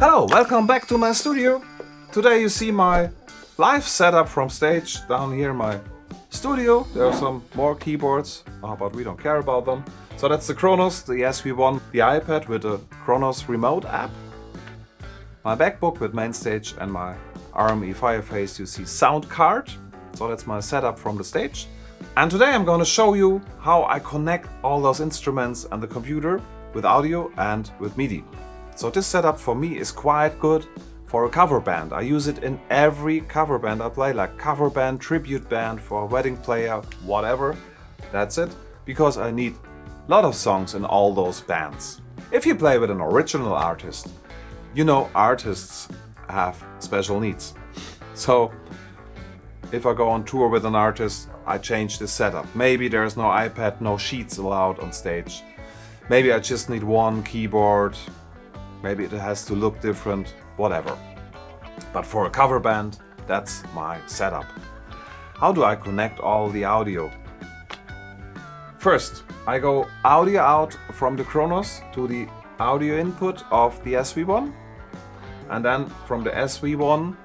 Hello, welcome back to my studio. Today you see my live setup from stage down here my studio. There are some more keyboards, uh, but we don't care about them. So that's the Kronos, the SV1, the iPad with the Kronos remote app, my MacBook with MainStage and my RME Fireface UC sound card. So that's my setup from the stage. And today I'm going to show you how I connect all those instruments and the computer with audio and with MIDI. So this setup for me is quite good for a cover band. I use it in every cover band I play, like cover band, tribute band, for a wedding player, whatever. That's it, because I need a lot of songs in all those bands. If you play with an original artist, you know artists have special needs. So if I go on tour with an artist, I change the setup. Maybe there's no iPad, no sheets allowed on stage. Maybe I just need one keyboard, Maybe it has to look different, whatever. But for a cover band, that's my setup. How do I connect all the audio? First, I go audio out from the Kronos to the audio input of the SV1 and then from the SV1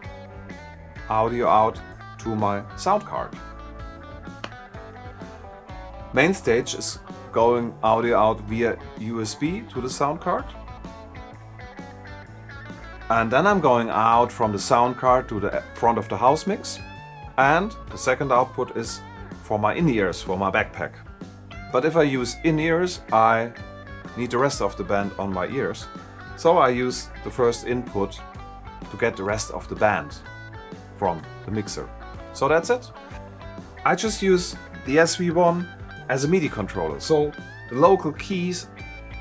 audio out to my sound card. MainStage is going audio out via USB to the sound card and then I'm going out from the sound card to the front of the house mix. And the second output is for my in-ears, for my backpack. But if I use in-ears, I need the rest of the band on my ears. So I use the first input to get the rest of the band from the mixer. So that's it. I just use the SV1 as a MIDI controller. So the local keys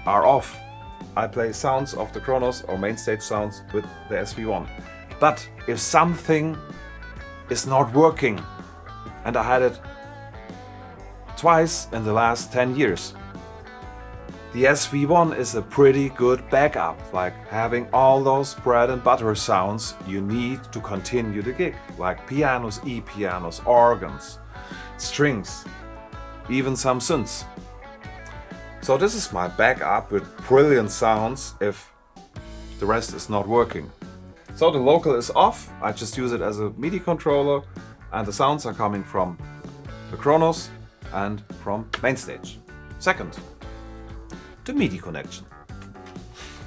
are off I play sounds of the Kronos or main stage sounds with the SV1. But if something is not working, and I had it twice in the last 10 years, the SV1 is a pretty good backup, like having all those bread and butter sounds you need to continue the gig, like pianos, E-pianos, organs, strings, even some synths. So this is my backup with brilliant sounds if the rest is not working. So the local is off, I just use it as a MIDI controller and the sounds are coming from the Kronos and from Mainstage. Second, the MIDI connection.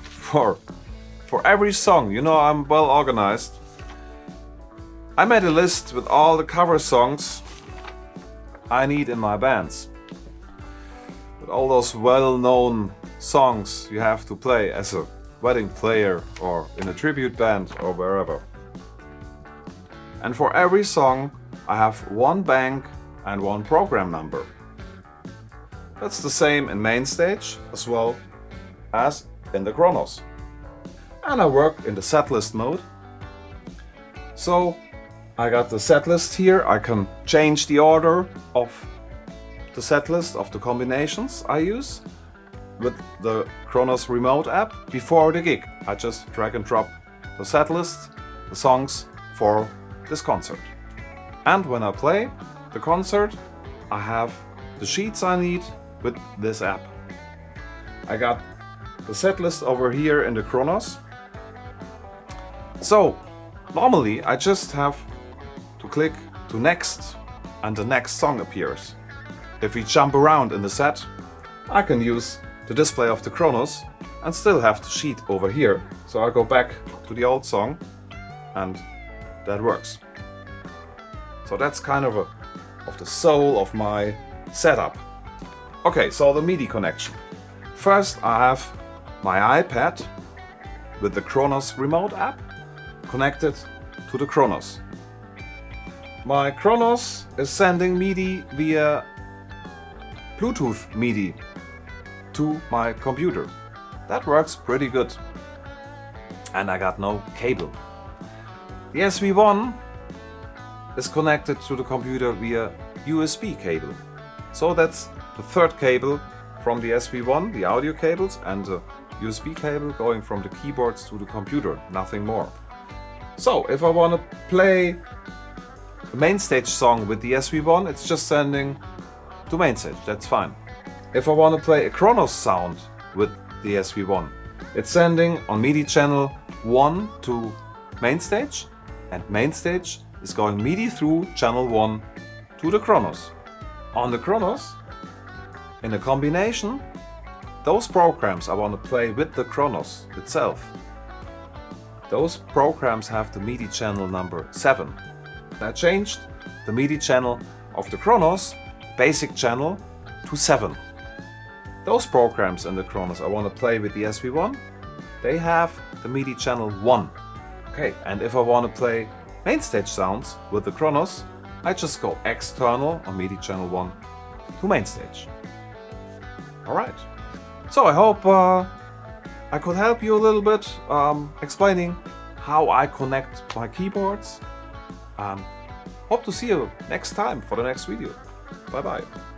For, for every song, you know I'm well organized. I made a list with all the cover songs I need in my bands all those well-known songs you have to play as a wedding player or in a tribute band or wherever. And for every song I have one bank and one program number. That's the same in MainStage as well as in the Kronos. And I work in the setlist mode. So I got the setlist here, I can change the order of the setlist of the combinations I use with the Kronos remote app before the gig. I just drag and drop the setlist, the songs for this concert. And when I play the concert, I have the sheets I need with this app. I got the setlist over here in the Kronos. So, normally I just have to click to next and the next song appears. If we jump around in the set, I can use the display of the Kronos and still have the sheet over here. So I go back to the old song and that works. So that's kind of a of the soul of my setup. Okay, so the MIDI connection. First I have my iPad with the Kronos remote app connected to the Kronos. My Kronos is sending MIDI via Bluetooth MIDI to my computer. That works pretty good. And I got no cable. The SV1 is connected to the computer via USB cable. So that's the third cable from the SV1, the audio cables, and the USB cable going from the keyboards to the computer, nothing more. So if I want to play a MainStage song with the SV1, it's just sending to MainStage, that's fine. If I want to play a Kronos sound with the SV1, it's sending on MIDI channel 1 to MainStage and MainStage is going MIDI through channel 1 to the Kronos. On the Kronos, in a combination, those programs I want to play with the Kronos itself, those programs have the MIDI channel number 7. I changed the MIDI channel of the Kronos, basic channel, to 7. Those programs in the Kronos I want to play with the SV1, they have the MIDI channel 1. Okay, and if I want to play MainStage sounds with the Kronos, I just go external on MIDI channel 1 to MainStage. Alright, so I hope uh, I could help you a little bit um, explaining how I connect my keyboards. Um, hope to see you next time for the next video. Bye bye.